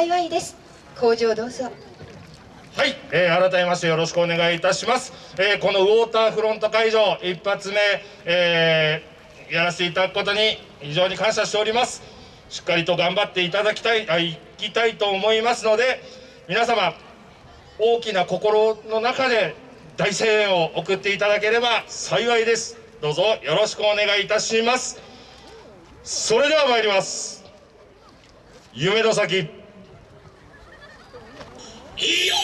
幸いです。工場どうぞ。はい、えー、改めましてよろしくお願いいたします、えー、このウォーターフロント会場一発目、えー、やらせていただくことに非常に感謝しております。しっかりと頑張っていただきたいあいきたいと思いますので皆様大きな心の中で大声援を送っていただければ幸いです。どうぞよろしくお願いいたします。それでは参ります。夢の先。いいよ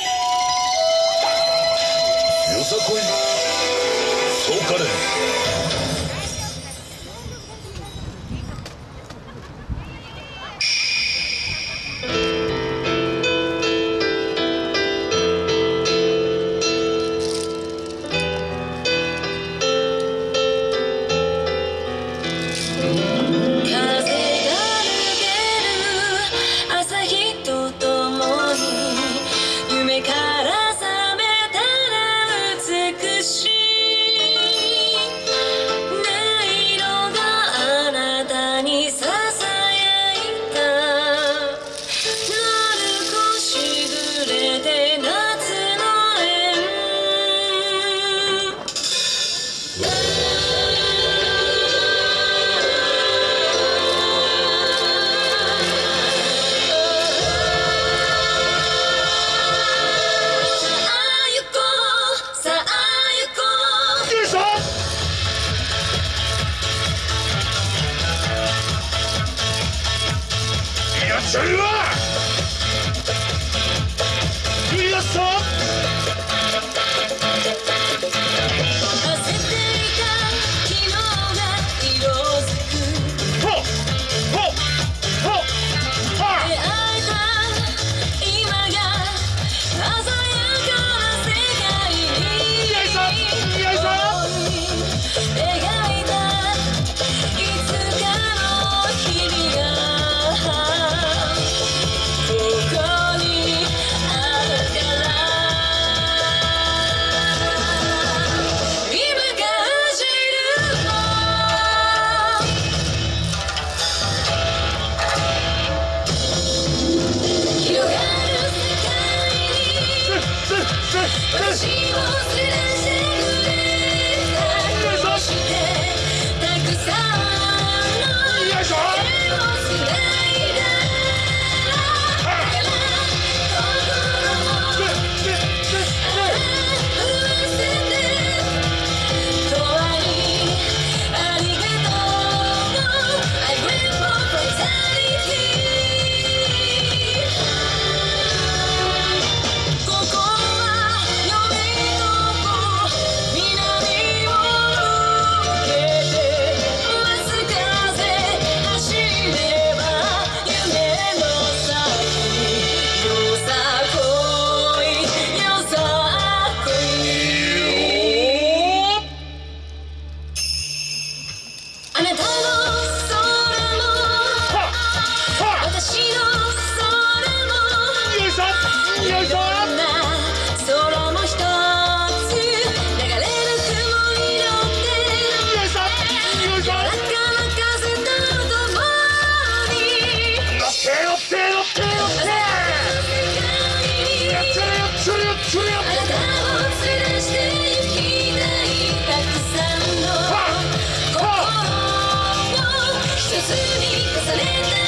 です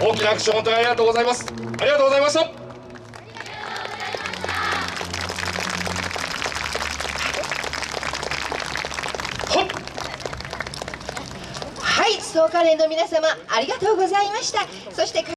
大きな拍手本当にありがとうございます。ありがとうございました。はい、総カレの皆様ありがとうございました。そして